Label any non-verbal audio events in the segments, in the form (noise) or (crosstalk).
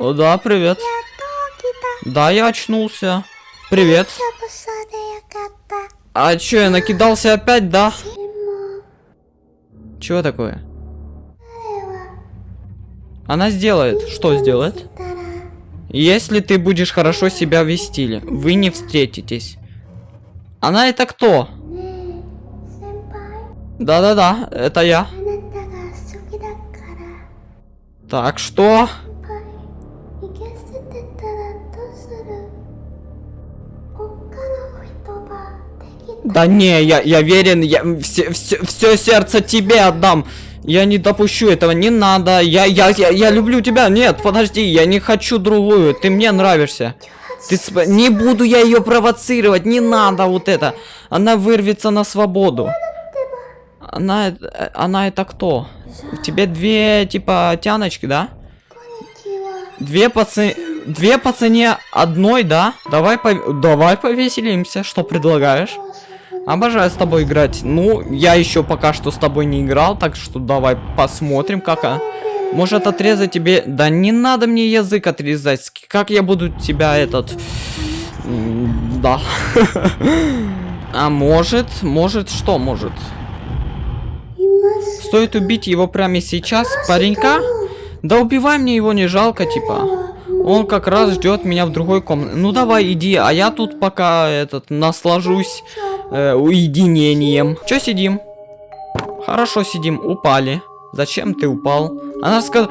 О, да, привет. Да, я очнулся. Привет. А чё, я накидался опять, да? Чего такое? Она сделает. Что сделает? Если ты будешь хорошо себя вести, вы не встретитесь. Она это кто? Да-да-да, это я. Так, что? Да не, я, я верен, я все, все, все сердце тебе отдам. Я не допущу этого, не надо. Я, я, я, я люблю тебя. Нет, подожди, я не хочу другую. Ты мне нравишься. Ты сп... Не буду я ее провоцировать, не надо вот это. Она вырвется на свободу. Она, э, она это кто? У тебя две, типа, тяночки, да? Две пацаны... Две по цене одной, да? Давай, пов... Давай повеселимся. Что предлагаешь? Обожаю с тобой играть. Ну, я еще пока что с тобой не играл, так что давай посмотрим, как... А... Может отрезать тебе... Да не надо мне язык отрезать. Как я буду тебя этот... Да. (laughs) А может, может, что может? Стоит убить его прямо сейчас, паренька? Да убивай мне его, не жалко, типа. Он как раз ждет меня в другой комнате. Ну давай, иди, а я тут пока этот наслажусь э, уединением. Че сидим? Хорошо сидим, упали. Зачем ты упал? Она сказала...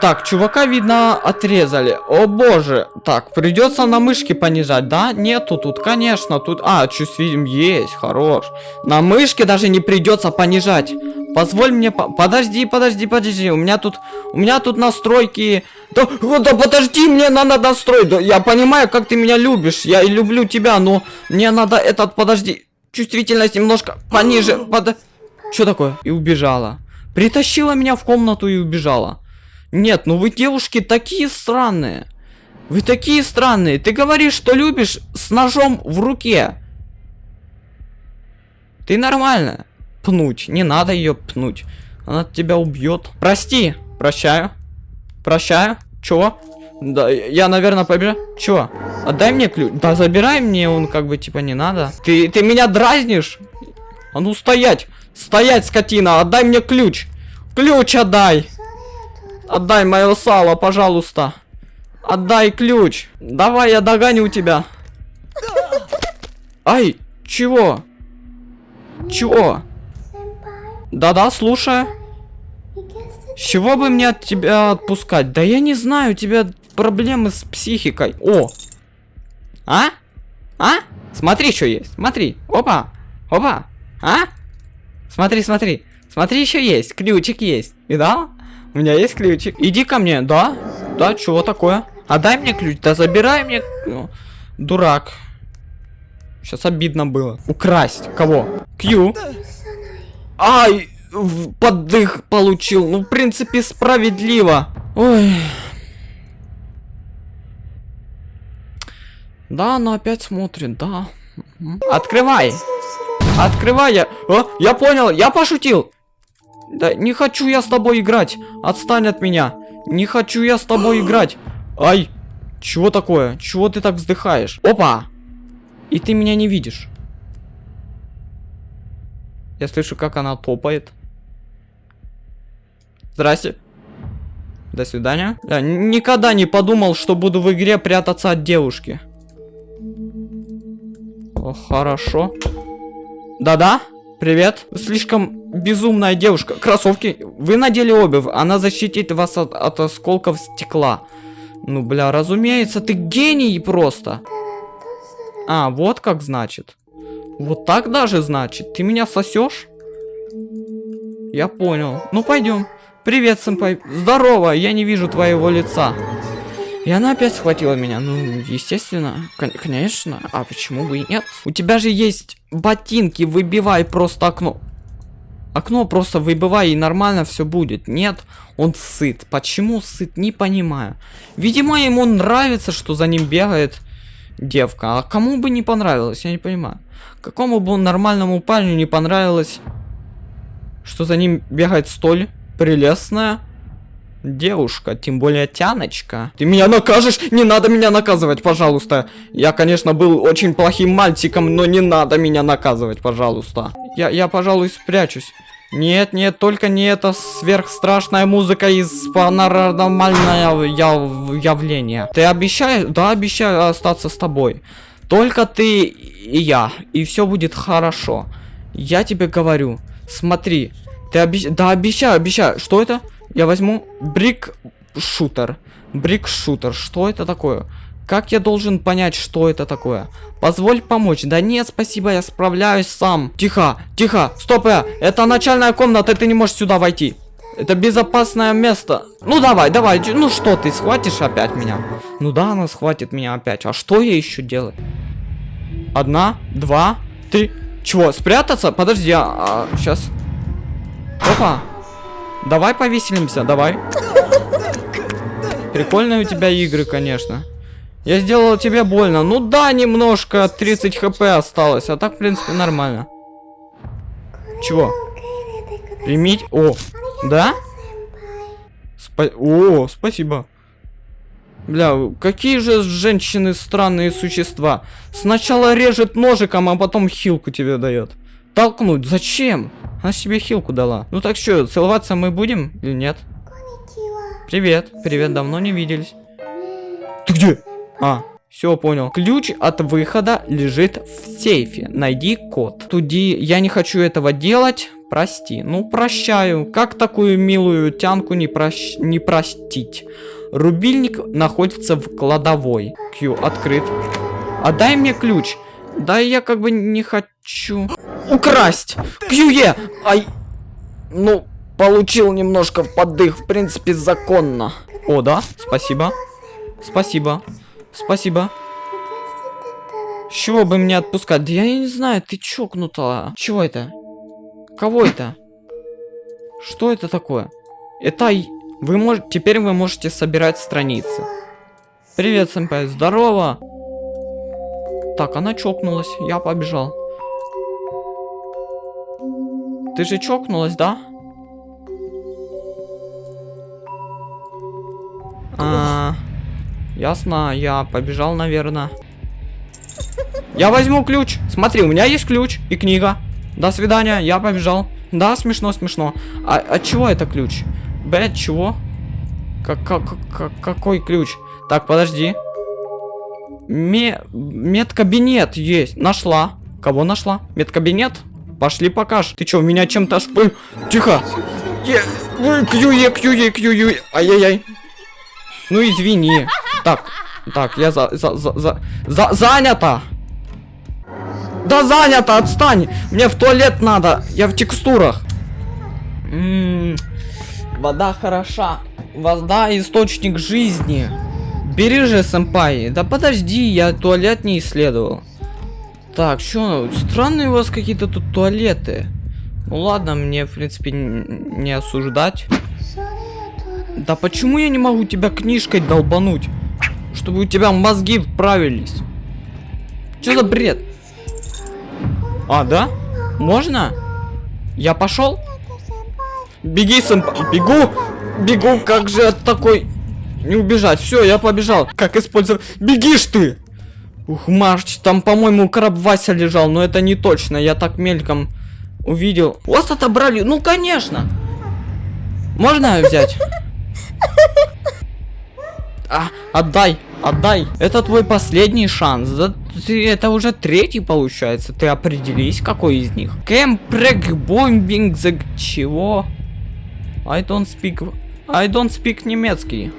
Так, чувака, видно, отрезали. О боже. Так, придется на мышке понижать, да? Нету тут, конечно, тут... А, чувствуем, есть, хорош. На мышке даже не придется понижать. Позволь мне... По... Подожди, подожди, подожди. У меня тут... У меня тут настройки... Да, да подожди, мне надо настроить. Да, я понимаю, как ты меня любишь. Я и люблю тебя, но мне надо этот... Подожди. Чувствительность немножко пониже. Под... Что такое? И убежала. Притащила меня в комнату и убежала. Нет, ну вы девушки такие странные. Вы такие странные. Ты говоришь, что любишь с ножом в руке. Ты нормально. Пнуть. Не надо ее пнуть. Она тебя убьет. Прости. Прощаю. Прощаю. Чего? Да, я, наверное, побежал. Чего? Отдай мне ключ. Да, забирай мне, он как бы, типа, не надо. Ты, ты меня дразнишь? А ну, стоять. Стоять, скотина. Отдай мне ключ. Ключ отдай. Отдай мое сало, пожалуйста. Отдай ключ. Давай, я догоню тебя. Ай, чего? Чего? Да-да, слушаю. С чего бы мне от тебя отпускать? Да я не знаю, у тебя проблемы с психикой. О! А? А? Смотри, что есть. Смотри. Опа. Опа. А? Смотри, смотри. Смотри, еще есть. Ключик есть. Видал? У меня есть ключик. Иди ко мне. Да? Да, чего такое? Отдай мне ключ. Да забирай мне. Ну, дурак. Сейчас обидно было. Украсть. Кого? Кью. Ай! Поддых получил. Ну, в принципе, справедливо. Ой. Да, она опять смотрит, да. Открывай. Открывай я. О, я понял, я пошутил. Да не хочу я с тобой играть. Отстань от меня. Не хочу я с тобой играть. Ай. Чего такое? Чего ты так вздыхаешь? Опа. И ты меня не видишь. Я слышу, как она топает. Здрасте. До свидания. Я никогда не подумал, что буду в игре прятаться от девушки. О, хорошо. Да-да, привет. Слишком безумная девушка. Кроссовки. Вы надели обувь. Она защитит вас от, от осколков стекла. Ну, бля, разумеется, ты гений просто. А, вот как значит. Вот так даже значит. Ты меня сосешь? Я понял. Ну, пойдем. Привет, сэмпай. Здорово, я не вижу твоего лица. И она опять схватила меня. Ну, естественно. Конечно. А почему бы и нет? У тебя же есть ботинки. Выбивай просто окно. Окно просто выбивай, и нормально все будет. Нет, он сыт. Почему сыт, не понимаю. Видимо, ему нравится, что за ним бегает девка. А кому бы не понравилось, я не понимаю. Какому бы нормальному парню не понравилось, что за ним бегает столь прелестная девушка, тем более тяночка. Ты меня накажешь? Не надо меня наказывать, пожалуйста. Я, конечно, был очень плохим мальчиком, но не надо меня наказывать, пожалуйста. Я, я, пожалуй, спрячусь. Нет, нет, только не эта сверхстрашная музыка из паранормального яв явления. Ты обещаешь? Да, обещаю остаться с тобой. Только ты и я, и все будет хорошо. Я тебе говорю, смотри, ты обещаешь? Да, обещаю, обещаю. Что это? Я возьму брик-шутер. Брик-шутер, что это такое? Как я должен понять, что это такое? Позволь помочь. Да нет, спасибо, я справляюсь сам. Тихо, тихо, стоп, э, это начальная комната, ты не можешь сюда войти. Это безопасное место. Ну давай, давай, ну что ты, схватишь опять меня? Ну да, она схватит меня опять. А что я еще делаю? Одна, два, три. Чего, спрятаться? Подожди, а, а сейчас. Опа. Давай повеселимся, давай. Прикольные у тебя игры, конечно. Я сделал тебе больно. Ну да, немножко, 30 хп осталось. А так, в принципе, нормально. Чего? Примить? О, да? Спа О, спасибо. Бля, какие же женщины странные существа. Сначала режет ножиком, а потом хилку тебе дает. Толкнуть, зачем? Она себе хилку дала. Ну так что, целоваться мы будем или нет? Привет, привет, давно не виделись. Ты где? А, все понял. Ключ от выхода лежит в сейфе. Найди код. Туди, я не хочу этого делать. Прости. Ну, прощаю. Как такую милую тянку не, прощ... не простить? Рубильник находится в кладовой. Q открыт. Отдай мне ключ. Да я как бы не хочу. Украсть! Кьюе! Ай! Ну, получил немножко в поддых. В принципе, законно. О, да? Спасибо. Спасибо. Спасибо. С чего бы мне отпускать? Да я не знаю, ты чокнутая. Чего это? Кого это? Что это такое? Это вы можете, теперь вы можете собирать страницы. Привет, сэмпай, здорово. Так, она чокнулась, я побежал. Ты же чокнулась, да? А, ясно, я побежал, наверное. Я возьму ключ. Смотри, у меня есть ключ и книга. До свидания, я побежал. Да, смешно, смешно. А от чего это ключ? Б, чего? Как, как, как, какой ключ? Так, подожди. Ме, медкабинет есть. Нашла. Кого нашла? Медкабинет? Пошли покаж. Ты что, меня чем-то шпы... Тихо. Кьюе, кьюе, кьюе. Ай-яй-яй. Ну извини. Так, так, я за, за, за, за, за, занято. Да занято, отстань. Мне в туалет надо. Я в текстурах. М -м -м. Вода хороша. Вода источник жизни. Бери же, сэмпай. Да подожди, я туалет не исследовал. Так, что? Странные у вас какие-то тут туалеты. Ну ладно, мне, в принципе, не осуждать. Да почему я не могу тебя книжкой долбануть? Чтобы у тебя мозги вправились. Что за бред? А, да? Можно? Я пошел? Беги, сэмпай. Бегу! Бегу, как же от такой... Не убежать. Все, я побежал. Как использовать... Бегишь ты! Ух, Марч, там, по-моему, краб Вася лежал, но это не точно. Я так мельком увидел. Вас отобрали? Ну, конечно. Можно взять? (laughs) А, отдай, отдай. Это твой последний шанс. Да, ты, это уже третий получается. Ты определись, какой из них. Кэмпрек бомбинг за чего? I don't speak... I don't speak немецкий.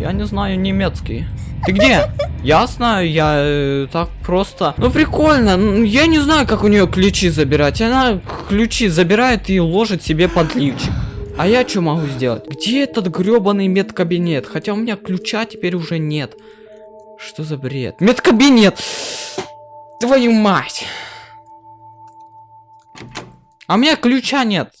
Я не знаю немецкий. Ты где? (laughs) Ясно, я э, так просто... Ну прикольно, я не знаю, как у нее ключи забирать. Она ключи забирает и ложит себе под лифчик. А я что могу сделать? Где этот гребаный медкабинет? Хотя у меня ключа теперь уже нет. Что за бред? Медкабинет! Твою мать! А у меня ключа нет.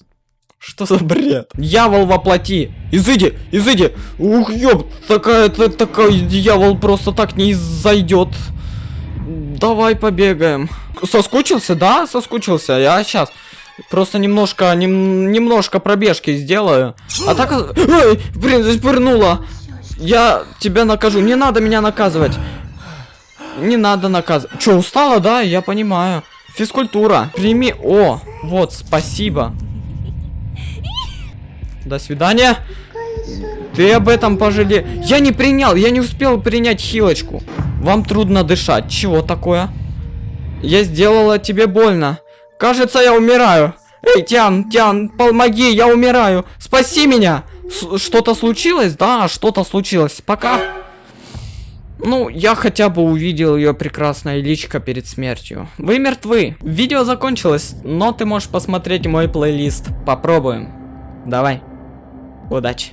Что за бред? Дьявол воплоти! Изыди! Изыди! Ух, ёб! Такая, такой дьявол просто так не зайдет. Давай побегаем. Соскучился, да? Соскучился. Я сейчас. Просто немножко, нем- немножко пробежки сделаю. А так... Ой, блин, запырнула. Я тебя накажу. Не надо меня наказывать. Не надо наказывать. Че, устала, да? Я понимаю. Физкультура. Прими... О, вот, спасибо. До свидания. Ты об этом пожале... Я не принял, я не успел принять хилочку. Вам трудно дышать. Чего такое? Я сделала тебе больно. Кажется, я умираю. Эй, Тян, Тян, помоги, я умираю. Спаси меня. Что-то случилось? Да, что-то случилось. Пока. Ну, я хотя бы увидел ее прекрасное личико перед смертью. Вы мертвы. Видео закончилось, но ты можешь посмотреть мой плейлист. Попробуем. Давай. Удачи.